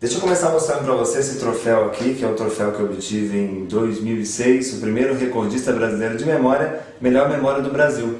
Deixa eu começar mostrando para você esse troféu aqui, que é o troféu que eu obtive em 2006, o primeiro recordista brasileiro de memória, melhor memória do Brasil.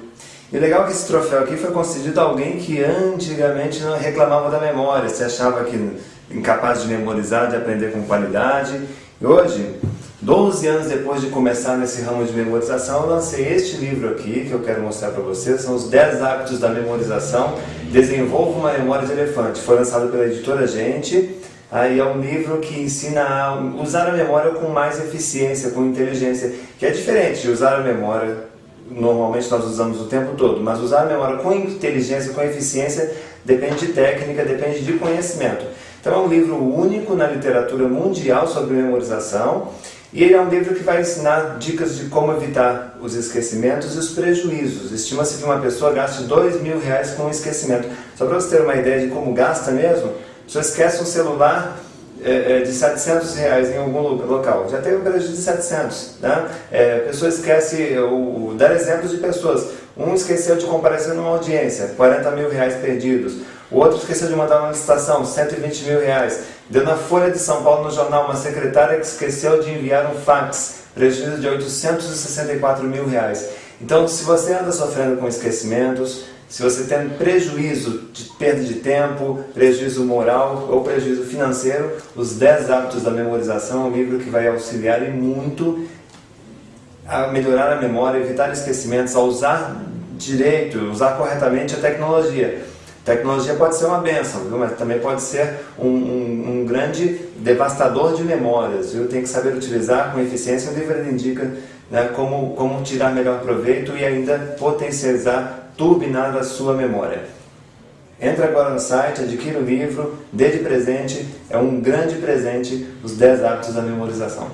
E o legal é que esse troféu aqui foi concedido a alguém que antigamente não reclamava da memória, se achava que incapaz de memorizar, de aprender com qualidade. E hoje, 12 anos depois de começar nesse ramo de memorização, eu lancei este livro aqui, que eu quero mostrar para vocês, são os 10 hábitos da memorização, Desenvolva uma Memória de Elefante. Foi lançado pela editora Gente, Aí é um livro que ensina a usar a memória com mais eficiência, com inteligência, que é diferente de usar a memória, normalmente nós usamos o tempo todo, mas usar a memória com inteligência, com eficiência, depende de técnica, depende de conhecimento. Então é um livro único na literatura mundial sobre memorização, e ele é um livro que vai ensinar dicas de como evitar os esquecimentos e os prejuízos. Estima-se que uma pessoa gaste dois mil reais com esquecimento. Só para você ter uma ideia de como gasta mesmo, pessoa esquece um celular é, é, de 700 reais em algum local, já tem um prejuízo de 700. Né? É, a pessoa esquece, o, dar exemplos de pessoas, um esqueceu de comparecer numa audiência, 40 mil reais perdidos, o outro esqueceu de mandar uma licitação, 120 mil reais, deu na Folha de São Paulo no jornal uma secretária que esqueceu de enviar um fax, prejuízo de 864 mil reais. Então, se você anda sofrendo com esquecimentos, se você tem prejuízo de perda de tempo, prejuízo moral ou prejuízo financeiro, os 10 hábitos da memorização é um livro que vai auxiliar e muito a melhorar a memória, evitar esquecimentos, a usar direito, usar corretamente a tecnologia. Tecnologia pode ser uma benção, viu? mas também pode ser um, um, um, grande devastador de memórias. Viu? Tem que saber utilizar com eficiência. O livro indica né, como, como tirar melhor proveito e ainda potencializar turbinar a sua memória. Entre agora no site, adquira o livro, dê de presente, é um grande presente os 10 hábitos da memorização.